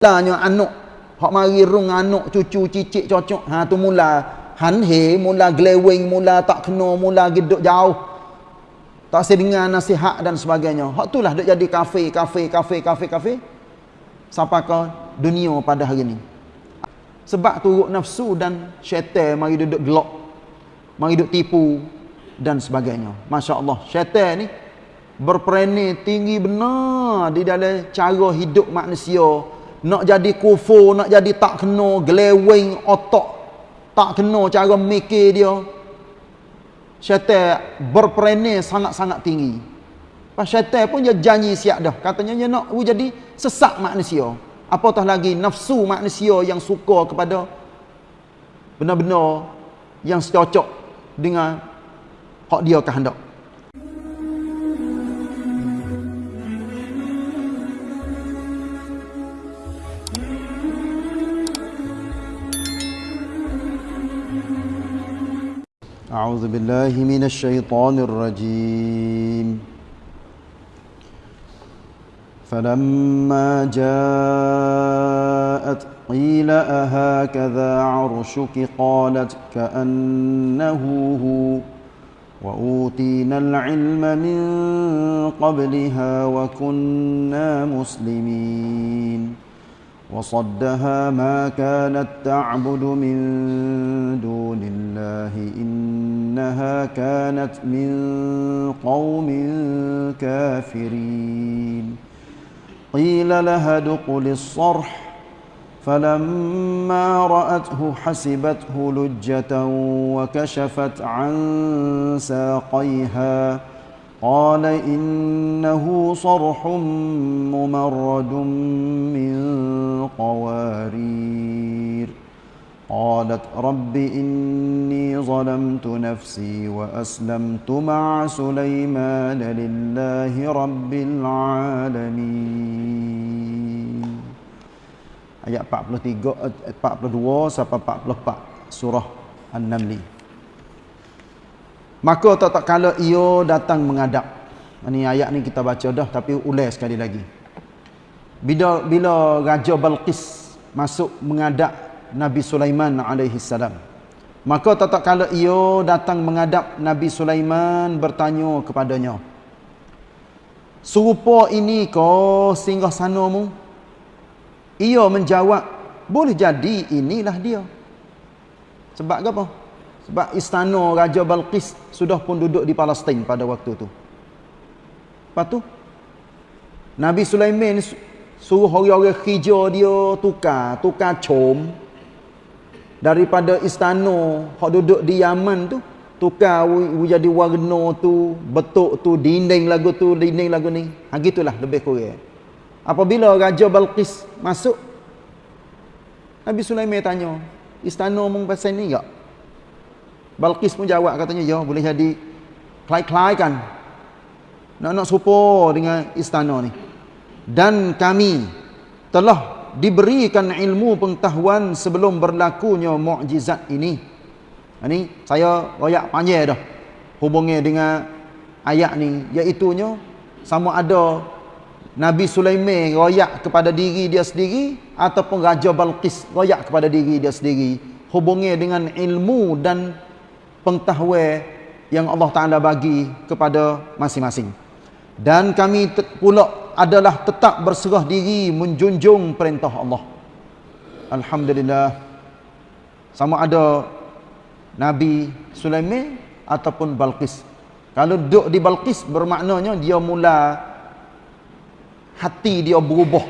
mulanya anak. Hak mari rung anak cucu cicit cocok. Ha tu mula han he mula glewing mula tak kena mula geduk jauh. Tak sedengar nasihat dan sebagainya. Hak itulah duk jadi kafe kafe kafe kafe kafe. Sampai ke dunia pada hari ni. Sebab turut nafsu dan syaitan mari duduk gelok mari duduk tipu dan sebagainya. Masya Allah syaitan ni berperani tinggi benar di dalam cara hidup manusia nak jadi kufur, nak jadi tak kena, gelewing otak, tak kena cara mikir dia. Syaitan berperene sangat-sangat tinggi. Pas syaitan pun dia janji siap dah. Katanya dia nak jadi sesak manusia. Apatah lagi nafsu manusia yang suka kepada benar-benar yang secocok dengan hak dia kehendak. أعوذ بالله من الشيطان الرجيم. فلما جاءت قيل أهكذا عرشك؟ قالت كأنه هو. وأوتينا العلم من قبلها وكنا مسلمين. وصدها ما كانت تعبد من دون الله إنها كانت من قوم كافرين. قيل لها ادخل الصرح فلما رأته حسبته لجة وكشفت عن ساقيها. قال إنه صرح ممرد من قوارير قالت رب إني ظلمت نفسي وأسلمت مع سليمان لله رب العالمين Ayat 43, 42 sampai 44 surah An-Namli. Maka tak tak kala ia datang menghadap. Ini ayat ni kita baca dah tapi ulai sekali lagi. Bila bila Raja Balqis masuk menghadap Nabi Sulaiman alaihi salam. Maka tak tak kala ia datang menghadap Nabi Sulaiman bertanya kepadanya. Serupa ini kau singgah sanamu? Ia menjawab, boleh jadi inilah dia. Sebab apa? Sebab istana Raja Balqis sudah pun duduk di Palestin pada waktu tu. Lepas tu, Nabi Sulaiman suruh orang-orang hijau dia tukar, tukar com daripada istana yang duduk di Yaman tu, tukar jadi warna tu, betuk tu, dinding lagu tu, dinding lagu ni. Ha gitulah lebih kurang. Apabila Raja Balqis masuk, Nabi Sulaiman tanya, istana mung pasal ni tak? Balqis pun jawab katanya ya boleh jadi. Kelai-kelai kan nak-nak serupa dengan istana ni. Dan kami telah diberikan ilmu pengetahuan sebelum berlakunya mukjizat ini. Ini saya royak panjang dah hubungnya dengan ayat ni iaitunya sama ada Nabi Sulaiman royak kepada diri dia sendiri ataupun Raja Balqis royak kepada diri dia sendiri hubungnya dengan ilmu dan pengetahuan yang Allah Ta'ala bagi kepada masing-masing. Dan kami pula adalah tetap berserah diri menjunjung perintah Allah. Alhamdulillah. Sama ada Nabi Sulaiman ataupun Balqis. Kalau duduk di Balqis bermaknanya dia mula hati dia berubah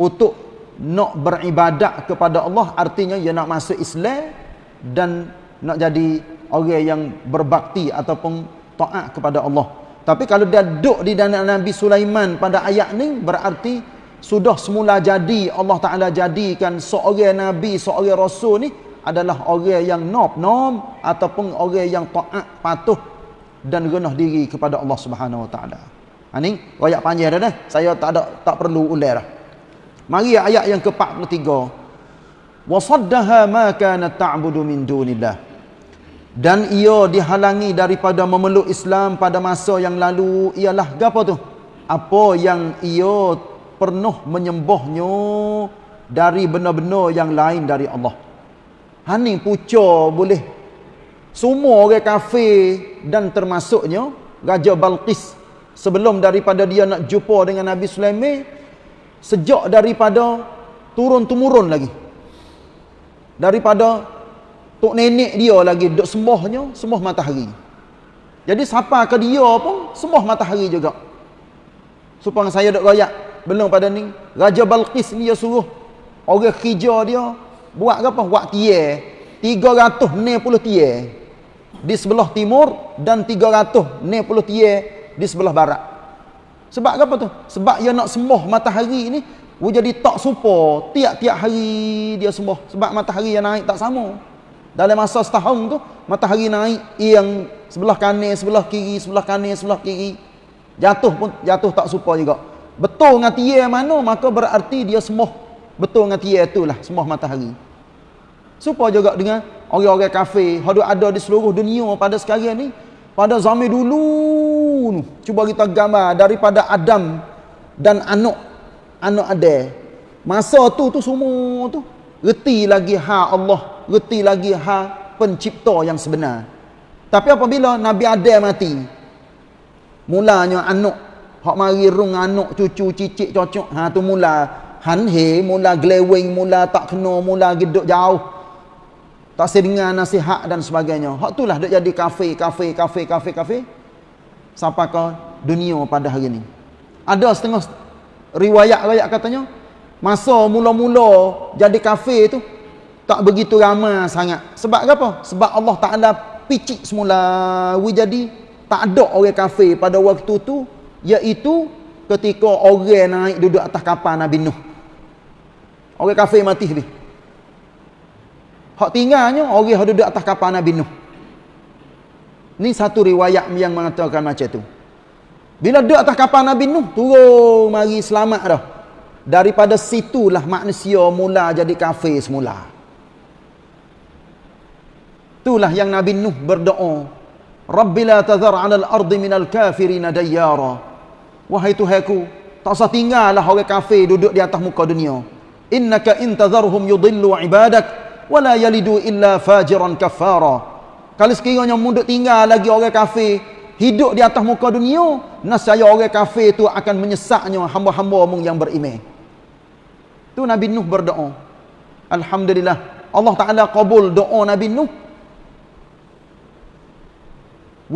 untuk nak beribadat kepada Allah artinya dia nak masuk Islam dan nak jadi orang yang berbakti ataupun taat kepada Allah. Tapi kalau dia duduk di dalam Nabi Sulaiman pada ayat ni berarti sudah semula jadi Allah Taala jadikan seorang nabi, seorang rasul ni adalah orang yang nob nom ataupun orang yang taat patuh dan rendah diri kepada Allah Subhanahu Wa Taala. Ha ni ayat panjang dah dah. Saya tak ada tak perlu ular dah. Mari ayat yang ke-43. Wa saddaha ma kanat ta'budu min dunillah dan ia dihalangi daripada memeluk Islam pada masa yang lalu ialah apa tu apa yang ia pernah menyembahnya dari benar-benar yang lain dari Allah. Hani pucuk boleh semua orang kafir dan termasuknya Raja Balqis sebelum daripada dia nak jumpa dengan Nabi Sulaiman sejak daripada turun-temurun lagi. Daripada tok nenek dia lagi duk sembahnya sembah matahari. Jadi siapa ke dia pun sembah matahari juga. Supaya saya duk royak belum pada ni Raja Balqis ni dia suruh orang kerja dia buat apa? Buat tiye. 360 tiye di sebelah timur dan 360 tiye di sebelah barat. Sebab apa tu? Sebab dia nak sembah matahari ni Wu jadi tak supo tiap-tiap hari dia sembah sebab matahari yang naik tak sama. Dalam masa setahun tu matahari naik yang sebelah kanan, sebelah kiri, sebelah kanan, sebelah kiri. Jatuh pun jatuh tak supo juga. Betul dengan tiya mana maka berarti dia sembah betul dengan tiya itulah sembah matahari. Supo juga dengan orang-orang kafir yang ada di seluruh dunia pada sekarang ni pada zaman dulu cuba kita gambar daripada Adam dan anak anak ada masa tu tu semua tu reti lagi ha Allah reti lagi ha pencipta yang sebenar. Tapi apabila Nabi Adam mati mulanya anak hak mari rung anak cucu cicit cocok ha tu mula han he mula glewing mula tak kena mula geduk jauh. Tak sedengar nasihat dan sebagainya. Hak itulah dak jadi kafe kafe kafe kafe kafe sampai ke dunia pada hari ini ada setengah riwayat-riwayat katanya masa mula-mula jadi kafir tu tak begitu ramai sangat. Sebab apa? Sebab Allah Taala picik semula. We jadi tak ada orang kafir pada waktu tu iaitu ketika orang naik duduk atas kapal Nabi Nuh. Orang kafir mati habis hak tinggalnya orang yang duduk atas kapal Nabi Nuh. Ni satu riwayat yang mengatakan macam tu. Bila duduk atas kapal Nabi Nuh, turun mari selamat dah. Daripada situlah manusia mula jadi kafir semula. Itulah yang Nabi Nuh berdoa. Rabbi la tazar 'ala al-ardi min al-kafirin dayyara. Wahai Tuhanku, tak usah tinggallah orang kafir duduk di atas muka dunia. Innaka in tazarhum yudillu 'ibadak wa la yalidu illa fajiran kafara. Kalau sekiranya munduk tinggal lagi orang kafir, hidup di atas muka dunia nasaya orang kafir itu akan menyesaknya hamba-hamba yang beriman tu Nabi Nuh berdoa Alhamdulillah Allah Ta'ala kabul doa Nabi Nuh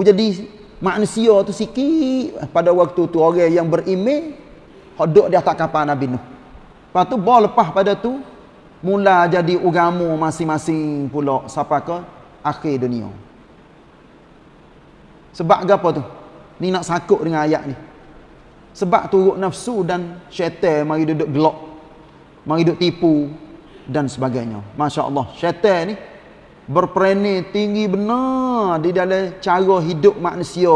jadi manusia tu sikit pada waktu tu orang yang beriman hidup di atas kapal Nabi Nuh lepas tu bawa lepas pada tu mula jadi ugamu masing-masing pula sampai ke akhir dunia sebab apa tu? Ni nak sakut dengan ayat ni. Sebab turut nafsu dan syaitan mari duduk gelok. Mari duduk tipu dan sebagainya. Masya Allah. Syaitan ni berperani tinggi benar di dalam cara hidup manusia.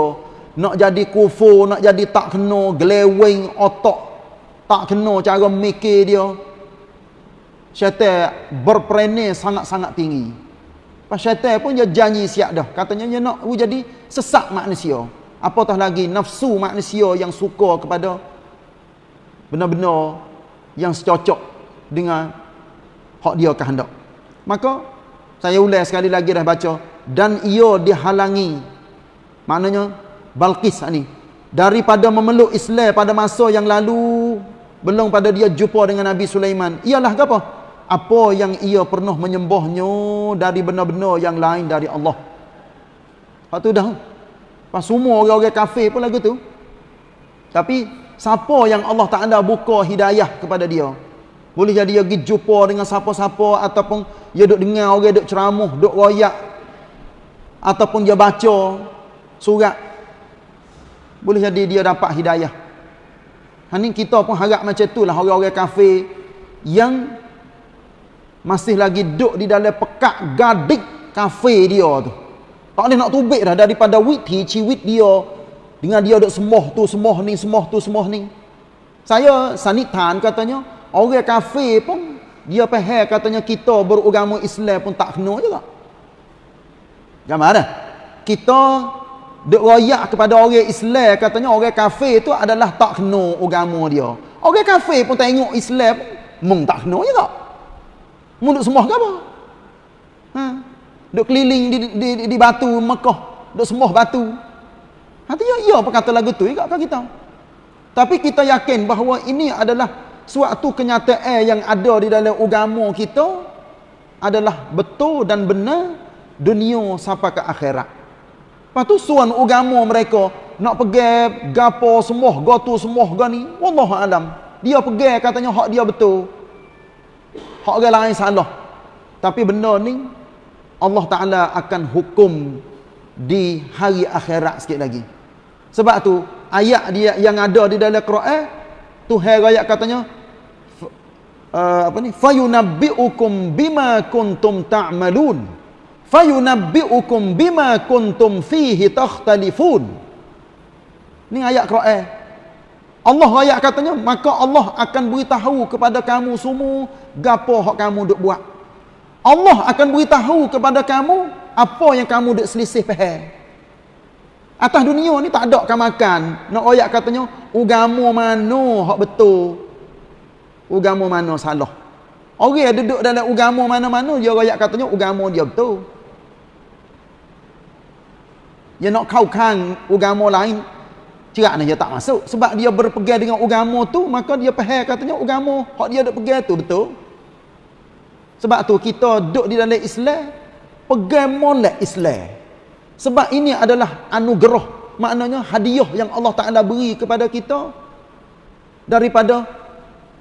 Nak jadi kufur, nak jadi tak kena, gelewing otak. Tak kena cara mikir dia. Syaitan berperani sangat-sangat tinggi. Pas syaitan pun dia janji siap dah. Katanya dia nak jadi sesak manusia. Apatah lagi nafsu manusia yang suka kepada benar-benar yang secocok dengan hak dia kehendak. Maka saya ulang sekali lagi dah baca dan ia dihalangi. Maknanya Balqis ni daripada memeluk Islam pada masa yang lalu belum pada dia jumpa dengan Nabi Sulaiman. Ialah apa? apa yang ia pernah menyembahnya dari benar-benar yang lain dari Allah. Hak tu dah. Pas semua orang-orang kafir pun lagu tu. Tapi siapa yang Allah Taala buka hidayah kepada dia? Boleh jadi dia pergi jumpa dengan siapa-siapa ataupun dia duk dengar orang duk ceramah, duk royak. Ataupun dia baca surat. Boleh jadi dia dapat hidayah. Hani kita pun harap macam itulah orang-orang kafir yang masih lagi duduk di dalam pekak gadik kafe dia tu. Tak boleh nak tubik dah daripada wit ciwit dia. Dengan dia duduk semoh tu semoh ni semoh tu semoh ni. Saya sanitan katanya orang kafe pun dia faham katanya kita beragama Islam pun tak kena juga. Gambar dah kita duk royak kepada orang Islam katanya orang kafe tu adalah tak kena agama dia. Orang kafe pun tengok Islam mung tak kena juga. Mung duk sembah apa? Ha? Duk keliling di, di, di, di batu Mekah duk sembah batu. Artinya iya apa kata lagu tu juga kita. Tapi kita yakin bahawa ini adalah suatu kenyataan yang ada di dalam agama kita adalah betul dan benar dunia sampai ke akhirat. Lepas tu suan agama mereka nak pergi gapo semua, gotu semua gani, wallahu alam. Dia pergi katanya hak dia betul. Hak orang lain salah. Tapi benda ni Allah Taala akan hukum di hari akhirat sikit lagi. Sebab tu ayat dia yang ada di dalam Quran Tuhan ayat katanya uh, apa ni? Fayunabbiukum bima kuntum ta'malun. Fayunabbiukum bima kuntum fihi takhtalifun. Ni ayat Quran. Allah ayat katanya maka Allah akan beritahu kepada kamu semua gapo hak kamu duk buat. Allah akan beritahu kepada kamu apa yang kamu duk selisih faham Atas dunia ni tak ada kan makan. Nak oyak katanya, ugamu mana hak betul. Ugamu mana salah. Orang yang duduk dalam ugamu mana-mana, dia royak katanya, ugamu dia betul. Dia nak kau kan ugamu lain, cerak ni dia tak masuk. Sebab dia berpegang dengan ugamu tu, maka dia faham katanya, ugamu hak dia duduk pegang tu betul. Sebab tu kita duduk di dalam Islam, pegang molek Islam. Sebab ini adalah anugerah. Maknanya hadiah yang Allah Ta'ala beri kepada kita. Daripada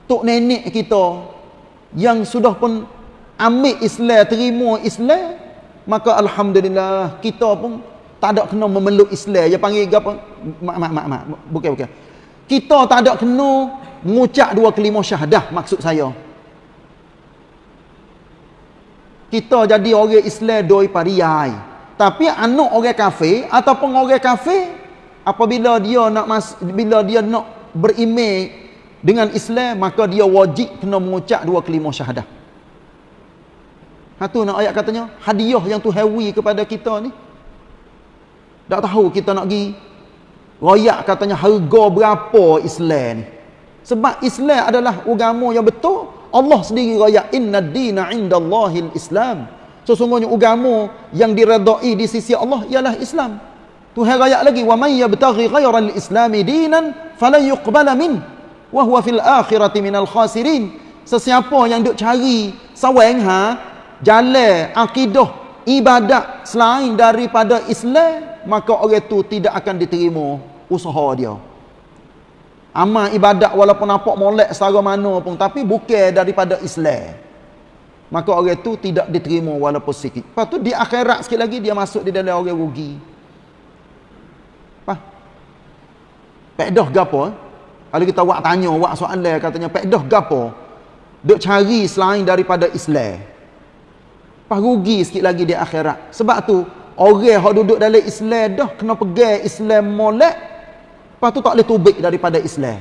tok nenek kita. Yang sudah pun ambil Islam, terima Islam. Maka Alhamdulillah kita pun tak ada kena memeluk Islam. Dia panggil apa? Mak, mak, mak, mak. Bukan, bukan. Kita tak ada kena mengucap dua kelima syahadah maksud saya. Kita jadi orang Islam doi pariai. Tapi anak orang kafir ataupun orang kafir apabila dia nak mas, bila dia nak berimej dengan Islam maka dia wajib kena mengucap dua kelima syahadah. Ha tu nak ayat katanya hadiah yang tu hewi kepada kita ni. Tak tahu kita nak pergi royak katanya harga berapa Islam ni. Sebab Islam adalah agama yang betul. Allah sendiri royak inna dina indallahil Islam. Sesungguhnya agama yang diredai di sisi Allah ialah Islam. Tuhan ayat lagi wa may yabtaghi ghayra al-islam dinan falan yuqbala min wa huwa fil akhirati minal khasirin. Sesiapa yang duk cari sawang ha jalan akidah ibadat selain daripada Islam maka orang itu tidak akan diterima usaha dia. Amal ibadat walaupun nampak molek secara mana pun tapi bukan daripada Islam maka orang itu tidak diterima walaupun sikit. Lepas tu di akhirat sikit lagi dia masuk di dalam orang rugi. Apa? Pekdah gapo? Eh? Kalau kita buat tanya, buat soalan katanya pekdah gapo? Duk cari selain daripada Islam. Pas rugi sikit lagi di akhirat. Sebab tu orang yang duduk dalam Islam dah kena pegang Islam molek. Lepas tu tak boleh tubik daripada Islam.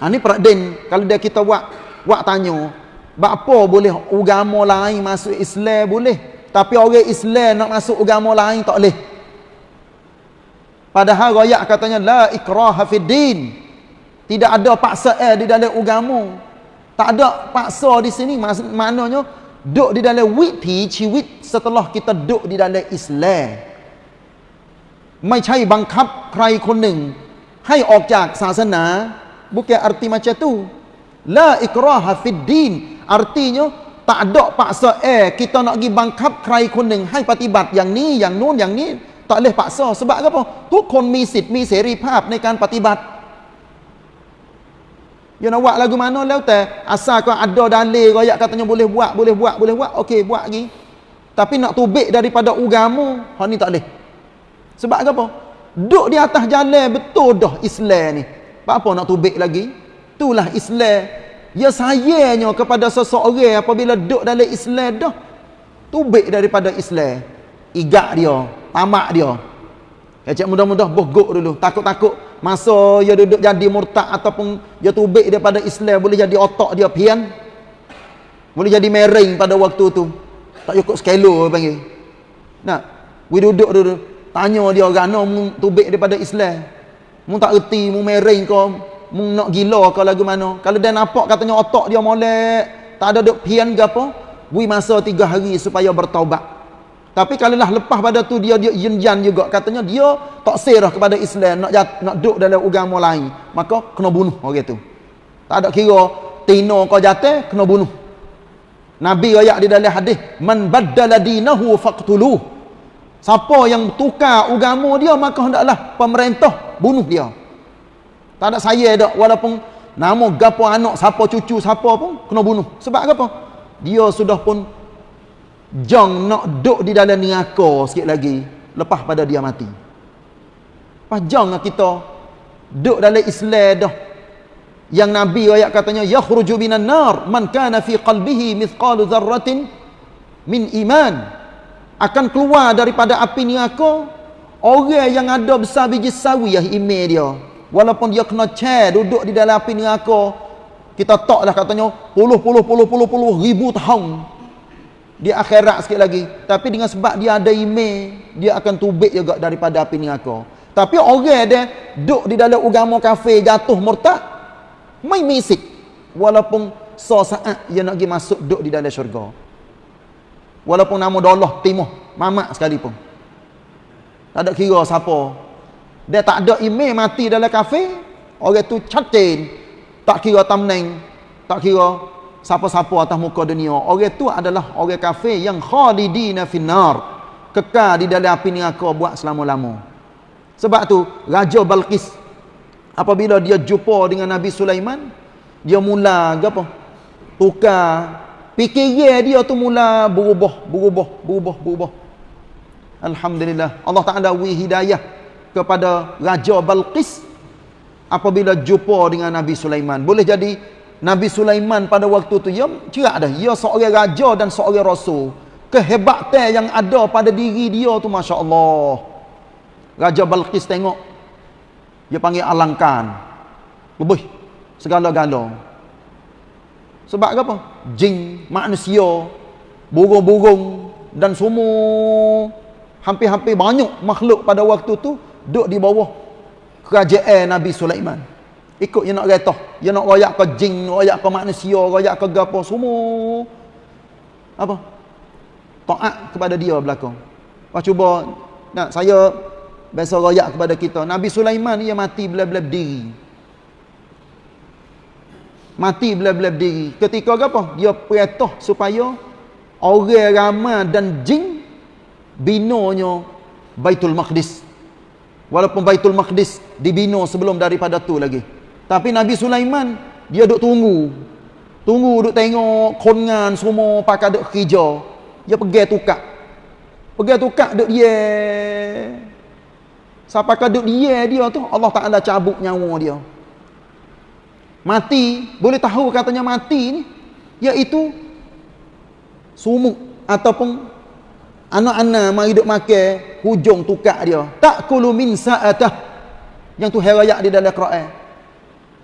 Ha ni peraden kalau dia kita buat buat tanya, apa boleh agama lain masuk Islam boleh. Tapi orang Islam nak masuk agama lain tak boleh. Padahal rakyat katanya la ikraha fid din. Tidak ada paksa eh di dalam agama. Tak ada paksa di sini maknanya duk di dalam wit pi ciwit setelah kita duk di dalam Islam. ไม่ใช่บังคับใครคนหนึ่งให้ออกจากศาสนา bukan arti macam tu la ikraha fid din Artinya tak ada paksa eh kita nak pergi bangkap kerai kuning hai patibat yang ni yang nun yang ni tak boleh paksa sebab apa? Tuh kon mi sit mi seri papในการปฏิบัติ Ya nak buat lagu mana lah teh asal kau ada dalil kau katanya boleh buat boleh buat boleh buat okey buat lagi tapi nak tubik daripada agama ha ni tak boleh sebab apa duduk di atas jalan betul dah Islam ni apa nak tubik lagi itulah Islam Ya sayangnya kepada seseorang apabila duduk dalam Islam dah. Tubik daripada Islam. Igak dia. Tamak dia. Ya cik mudah-mudah bogok dulu. Takut-takut. Masa dia duduk jadi murtad ataupun dia tubik daripada Islam. Boleh jadi otak dia pian. Boleh jadi mering pada waktu tu. Tak cukup skelo panggil. Nak. We duduk dulu. Tanya dia orang. No, tubik daripada Islam. Mu tak erti. Mu mering kau mung nak gila ke lagu mana kalau dia nampak katanya otak dia molek tak ada duk pian ke apa bui masa tiga hari supaya bertaubat tapi kalau lah lepas pada tu dia dia yin juga katanya dia tak serah kepada Islam nak jat, nak duk dalam agama lain maka kena bunuh orang tu tak ada kira tino kau jatuh kena bunuh Nabi ayat di dalam hadis man baddala dinahu faqtuluh Siapa yang tukar agama dia maka hendaklah pemerintah bunuh dia. Tak ada saya dak walaupun nama gapo anak siapa cucu siapa pun kena bunuh. Sebab apa? Dia sudah pun jang nak duduk di dalam neraka sikit lagi lepas pada dia mati. Pas jang kita duduk dalam Islam dah. Yang Nabi ayat katanya yakhruju minan nar man kana fi qalbihi mithqalu dzarratin min iman akan keluar daripada api neraka orang yang ada besar biji sawi yang email dia walaupun dia kena chair duduk di dalam api neraka kita taklah katanya puluh puluh puluh puluh puluh ribu tahun di akhirat sikit lagi. Tapi dengan sebab dia ada email dia akan tubik juga daripada api neraka. Tapi orang dia duduk di dalam agama kafir jatuh murtad main misik. Walaupun so saat dia nak pergi masuk duduk di dalam syurga. Walaupun nama Allah timuh mamak sekalipun tak ada kira siapa. Dia tak ada email mati dalam kafe orang tu catin tak kira tamneng tak kira siapa-siapa atas muka dunia orang tu adalah orang kafe yang khalidina finnar kekal di dalam api neraka buat selama-lama sebab tu Raja Balqis apabila dia jumpa dengan Nabi Sulaiman dia mula apa tukar Fikiran dia tu mula berubah, berubah, berubah, berubah. Alhamdulillah. Allah Ta'ala wi hidayah kepada Raja Balqis apabila jumpa dengan Nabi Sulaiman. Boleh jadi Nabi Sulaiman pada waktu tu ya cerak dah. Ia seorang raja dan seorang rasul. Kehebatan yang ada pada diri dia tu Masya Allah. Raja Balqis tengok. Dia panggil alangkan. Lebih. Segala-gala. Sebab apa? Jin, manusia, burung-burung dan semua hampir-hampir banyak makhluk pada waktu tu duduk di bawah kerajaan Nabi Sulaiman. Ikut yang nak kata, yang nak royak ke jin, royak ke manusia, royak ke apa semua. Apa? Taat kepada dia belakang. Pas cuba nak saya biasa royak kepada kita. Nabi Sulaiman ia mati bila-bila berdiri mati bila-bila berdiri ketika apa dia perintah supaya orang ramai dan jin binonya Baitul Maqdis. Walaupun Baitul Maqdis dibina sebelum daripada tu lagi tapi Nabi Sulaiman dia duk tunggu. Tunggu duk tengok kongan semua pakai duk kerja. Dia pergi tukar pergi tukar duk dia. Siapa kaduk dia dia tu Allah Taala cabut nyawa dia. Mati. Boleh tahu katanya mati ni? Iaitu sumuk ataupun anak-anak mari duk makan hujung tukak dia. Tak kulu min sa'atah. Yang tu herayak di dalam Quran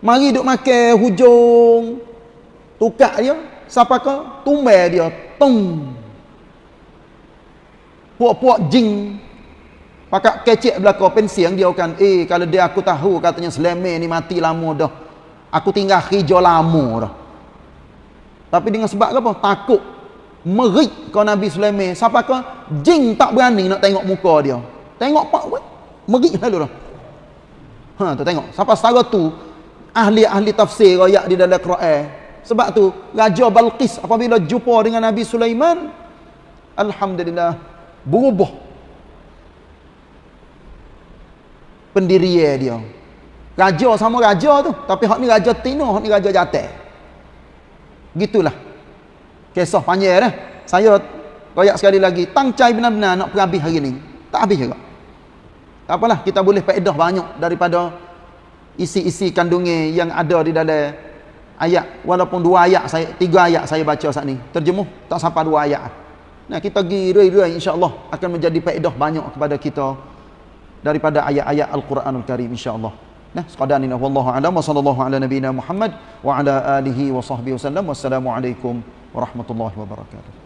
mari duk makan hujung tukak dia siapa ke tumbal dia tung puak-puak jing pakak kecek belakang pensiang dia kan eh kalau dia aku tahu katanya selama ni mati lama dah Aku tinggal hijau lama dah. Tapi dengan sebab apa? Takut merik kau Nabi Sulaiman. Siapa kau? Jin tak berani nak tengok muka dia. Tengok pak. Merik lalu dah. Ha, tu tengok. Siapa setara tu ahli-ahli tafsir ayat di dalam Quran. Sebab tu Raja Balqis apabila jumpa dengan Nabi Sulaiman alhamdulillah berubah pendirian dia. Raja sama raja tu. Tapi hak ni raja tino, hak ni raja jatah. Gitulah. Kisah panjang dah. Saya royak sekali lagi. Tangcai benar-benar nak pergi hari ni. Tak habis juga. Tak apalah. Kita boleh faedah banyak daripada isi-isi kandungnya yang ada di dalam ayat. Walaupun dua ayat, saya tiga ayat saya baca saat ni. Terjemuh tak sampai dua ayat. Nah kita pergi rui-rui insyaAllah akan menjadi faedah banyak kepada kita daripada ayat-ayat Al-Quranul Karim insyaAllah. Nah, sekadar ini wallahu a'lam wa sallallahu ala nabiyyina Muhammad wa ala alihi wa sahbihi wasallam. Wassalamualaikum warahmatullahi wabarakatuh.